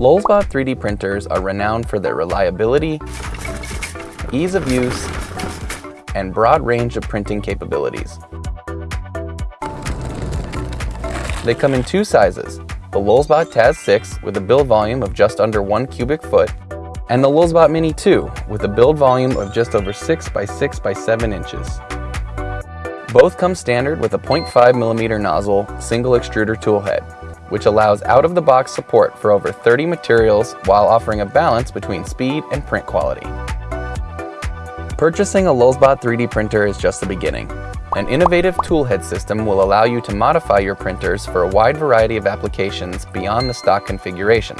Lulzbot 3D printers are renowned for their reliability, ease of use, and broad range of printing capabilities. They come in two sizes, the Lulzbot Taz 6 with a build volume of just under 1 cubic foot, and the Lulzbot Mini 2 with a build volume of just over 6 by 6 by 7 inches. Both come standard with a 0.5 millimeter nozzle single extruder tool head, which allows out-of-the-box support for over 30 materials while offering a balance between speed and print quality. Purchasing a Lulzbot 3D printer is just the beginning. An innovative toolhead system will allow you to modify your printers for a wide variety of applications beyond the stock configuration.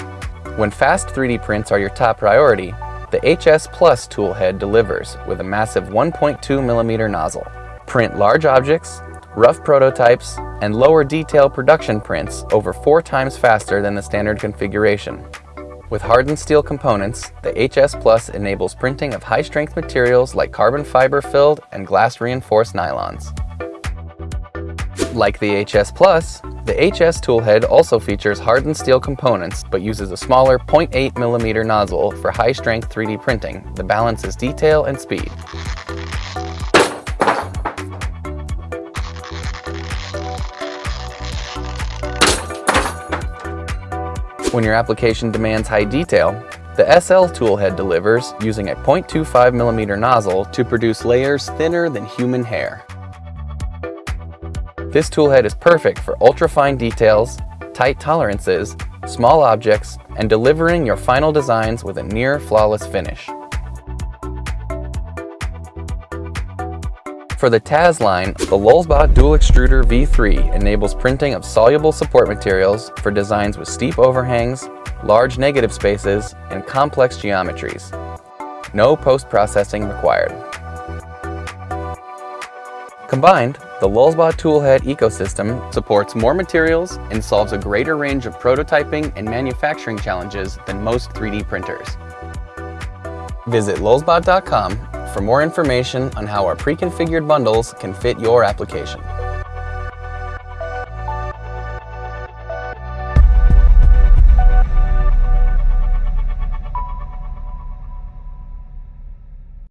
When fast 3D prints are your top priority, the HS Plus toolhead delivers with a massive 1.2 millimeter nozzle. Print large objects, rough prototypes, and lower detail production prints over four times faster than the standard configuration. With hardened steel components, the HS Plus enables printing of high-strength materials like carbon fiber-filled and glass-reinforced nylons. Like the HS Plus, the HS toolhead also features hardened steel components but uses a smaller 0.8 millimeter nozzle for high-strength 3D printing that balances detail and speed. When your application demands high detail, the SL toolhead delivers using a 0.25mm nozzle to produce layers thinner than human hair. This toolhead is perfect for ultra-fine details, tight tolerances, small objects, and delivering your final designs with a near flawless finish. For the Taz line, the Lulzbot Dual Extruder V3 enables printing of soluble support materials for designs with steep overhangs, large negative spaces, and complex geometries. No post-processing required. Combined, the Lulzbot Toolhead ecosystem supports more materials and solves a greater range of prototyping and manufacturing challenges than most 3D printers. Visit lulzbot.com for more information on how our pre-configured bundles can fit your application.